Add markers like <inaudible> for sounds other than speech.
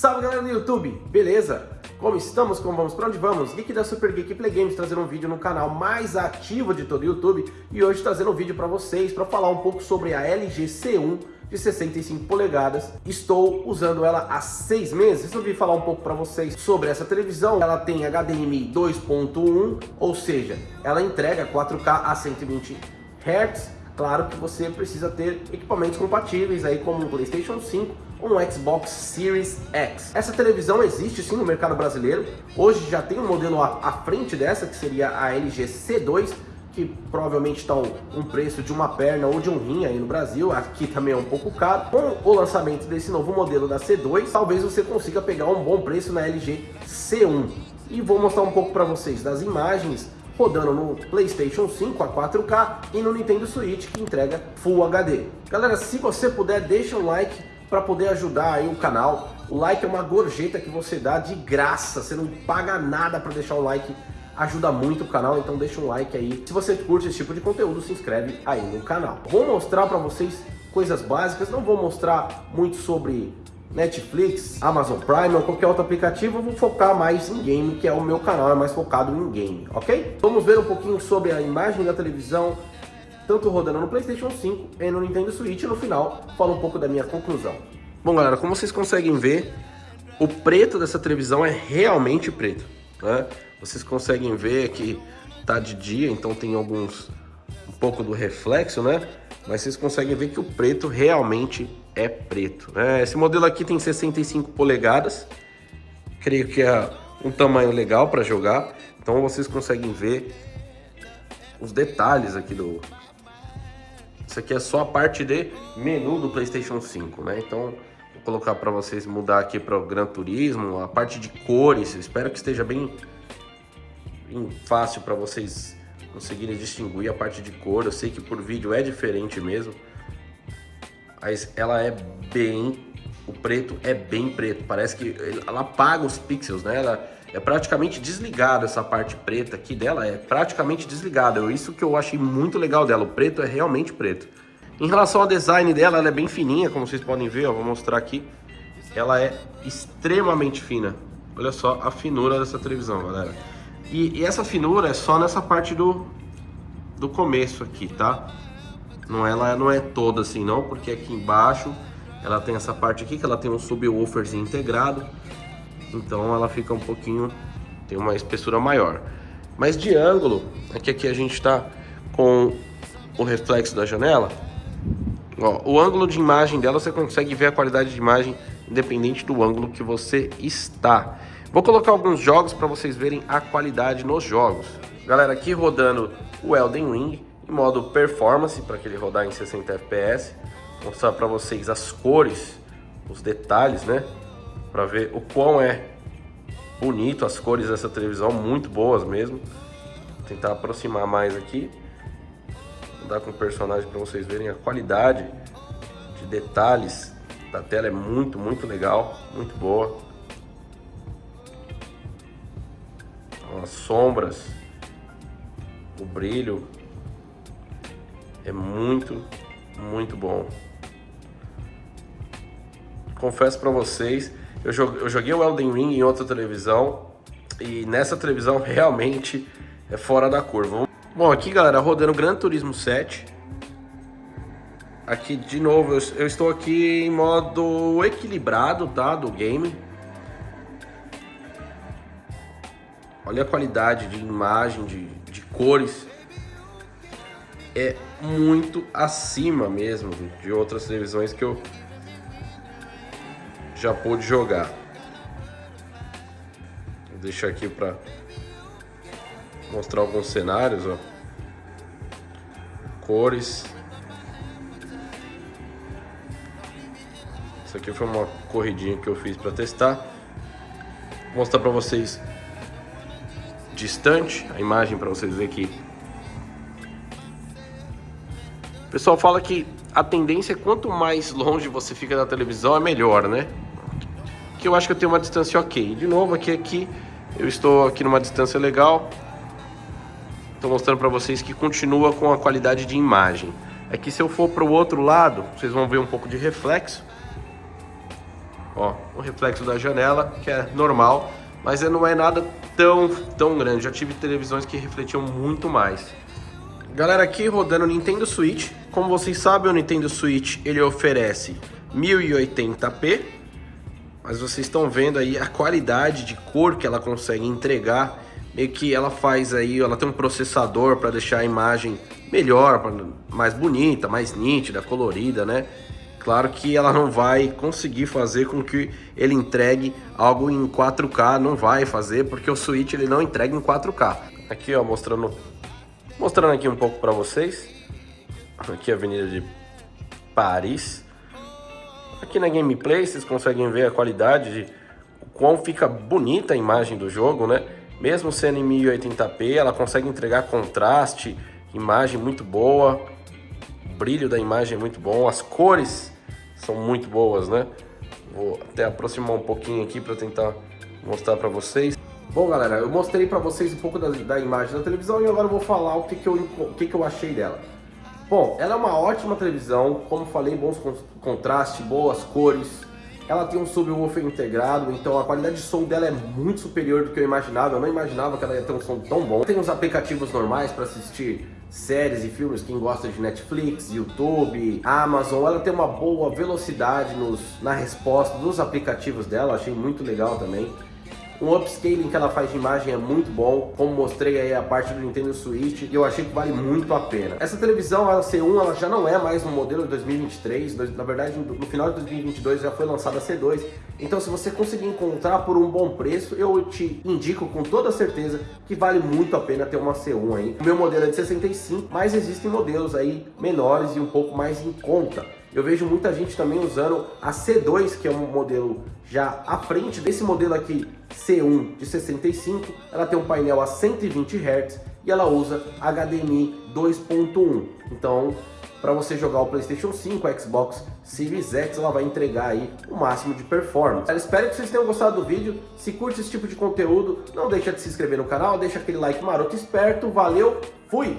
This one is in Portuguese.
Salve galera do YouTube, beleza? Como estamos? Como vamos? Para onde vamos? Geek da Super Geek Play Games trazendo um vídeo no canal mais ativo de todo o YouTube e hoje trazendo um vídeo para vocês para falar um pouco sobre a LG C1 de 65 polegadas. Estou usando ela há seis meses. Resolvi falar um pouco para vocês sobre essa televisão. Ela tem HDMI 2.1, ou seja, ela entrega 4K a 120 Hz Claro que você precisa ter equipamentos compatíveis aí como um PlayStation 5 ou um Xbox Series X. Essa televisão existe sim no mercado brasileiro. Hoje já tem um modelo à frente dessa, que seria a LG C2, que provavelmente está um preço de uma perna ou de um rim aí no Brasil, aqui também é um pouco caro. Com o lançamento desse novo modelo da C2, talvez você consiga pegar um bom preço na LG C1. E vou mostrar um pouco para vocês das imagens rodando no PlayStation 5 a 4K e no Nintendo Switch que entrega Full HD. Galera, se você puder, deixa um like para poder ajudar aí o canal. O like é uma gorjeta que você dá de graça, você não paga nada para deixar um like, ajuda muito o canal, então deixa um like aí. Se você curte esse tipo de conteúdo, se inscreve aí no canal. Vou mostrar para vocês coisas básicas, não vou mostrar muito sobre Netflix, Amazon Prime ou qualquer outro aplicativo, eu vou focar mais em game, que é o meu canal, é mais focado em game, ok? Vamos ver um pouquinho sobre a imagem da televisão, tanto rodando no Playstation 5 e no Nintendo Switch, e no final falo um pouco da minha conclusão. Bom galera, como vocês conseguem ver, o preto dessa televisão é realmente preto, né? Vocês conseguem ver que tá de dia, então tem alguns, um pouco do reflexo, né? Mas vocês conseguem ver que o preto realmente é preto. Né? Esse modelo aqui tem 65 polegadas, creio que é um tamanho legal para jogar, então vocês conseguem ver os detalhes aqui do... Isso aqui é só a parte de menu do Playstation 5, né? Então vou colocar para vocês mudar aqui para o Gran Turismo, a parte de cores, espero que esteja bem, bem fácil para vocês conseguirem distinguir a parte de cor, eu sei que por vídeo é diferente mesmo, mas ela é bem... O preto é bem preto, parece que ela apaga os pixels, né? Ela é praticamente desligada, essa parte preta aqui dela é praticamente desligada. Isso que eu achei muito legal dela, o preto é realmente preto. Em relação ao design dela, ela é bem fininha, como vocês podem ver, ó, vou mostrar aqui. Ela é extremamente fina. Olha só a finura dessa televisão, galera. E, e essa finura é só nessa parte do, do começo aqui, tá? Não, ela não é toda assim não, porque aqui embaixo ela tem essa parte aqui que ela tem um subwooferzinho integrado. Então ela fica um pouquinho, tem uma espessura maior. Mas de ângulo, aqui, aqui a gente está com o reflexo da janela. Ó, o ângulo de imagem dela, você consegue ver a qualidade de imagem independente do ângulo que você está. Vou colocar alguns jogos para vocês verem a qualidade nos jogos. Galera, aqui rodando o Elden Ring, modo performance, para que ele rodar em 60 fps. Mostrar para vocês as cores, os detalhes, né? Para ver o quão é bonito as cores dessa televisão, muito boas mesmo. Vou tentar aproximar mais aqui. Dar com o personagem para vocês verem a qualidade de detalhes da tela é muito, muito legal, muito boa. As sombras, o brilho, é muito, muito bom. Confesso para vocês, eu joguei o Elden Ring em outra televisão e nessa televisão <laughs> realmente é fora da curva. Bom, aqui galera, rodando Gran Turismo 7. Aqui de novo, eu, estou aqui em modo equilibrado, tá, do game. Olha a qualidade de imagem, de, de cores é muito acima mesmo de outras televisões que eu já pude jogar. Vou deixar aqui para mostrar alguns cenários, ó. Cores. Isso aqui foi uma corridinha que eu fiz para testar. Vou mostrar para vocês distante a imagem para vocês verem que o pessoal fala que a tendência é quanto mais longe você fica da televisão é melhor, né? Que eu acho que eu tenho uma distância ok. De novo, aqui, aqui, eu estou aqui numa distância legal. Estou mostrando para vocês que continua com a qualidade de imagem. Aqui se eu for para o outro lado, vocês vão ver um pouco de reflexo. Ó, o reflexo da janela, que é normal, mas não é nada tão, tão grande. Já tive televisões que refletiam muito mais. Galera, aqui rodando Nintendo Switch. Como vocês sabem, o Nintendo Switch ele oferece 1080p, mas vocês estão vendo aí a qualidade de cor que ela consegue entregar. Meio que ela faz aí, ela tem um processador para deixar a imagem melhor, mais bonita, mais nítida, colorida, né? Claro que ela não vai conseguir fazer com que ele entregue algo em 4K, não vai fazer, porque o Switch ele não entrega em 4K. Aqui ó, mostrando Mostrando aqui um pouco para vocês. Aqui a Avenida de Paris. Aqui na gameplay vocês conseguem ver a qualidade de quão fica bonita a imagem do jogo, né? Mesmo sendo em 1080p, ela consegue entregar contraste, imagem muito boa, brilho da imagem é muito bom, as cores são muito boas, né? Vou até aproximar um pouquinho aqui para tentar mostrar para vocês. Bom, galera, eu mostrei para vocês um pouco da, da, imagem da televisão e agora eu vou falar o que, que, eu, o que, que eu achei dela. Bom, ela é uma ótima televisão, como falei, bons contrastes, boas cores. Ela tem um subwoofer integrado, então a qualidade de som dela é muito superior do que eu imaginava. Eu não imaginava que ela ia ter um som tão bom. Tem os aplicativos normais para assistir séries e filmes, quem gosta de Netflix, YouTube, Amazon. Ela tem uma boa velocidade nos, na resposta dos aplicativos dela, achei muito legal também. Um upscaling que ela faz de imagem é muito bom, como mostrei aí a parte do Nintendo Switch, e eu achei que vale muito a pena. Essa televisão, a C1, ela já não é mais no modelo de 2023, na verdade no final de 2022 já foi lançada a C2, então se você conseguir encontrar por um bom preço, eu te indico com toda certeza que vale muito a pena ter uma C1 aí. O meu modelo é de 65, mas existem modelos aí menores e um pouco mais em conta. Eu vejo muita gente também usando a C2, que é um modelo já à frente desse modelo aqui, C1 de 65. Ela tem um painel a 120 Hz e ela usa HDMI 2.1. Então, para você jogar o PlayStation 5, o Xbox Series X, ela vai entregar aí o máximo de performance. Eu espero que vocês tenham gostado do vídeo. Se curte esse tipo de conteúdo, não deixa de se inscrever no canal, deixa aquele like maroto esperto. Valeu, fui!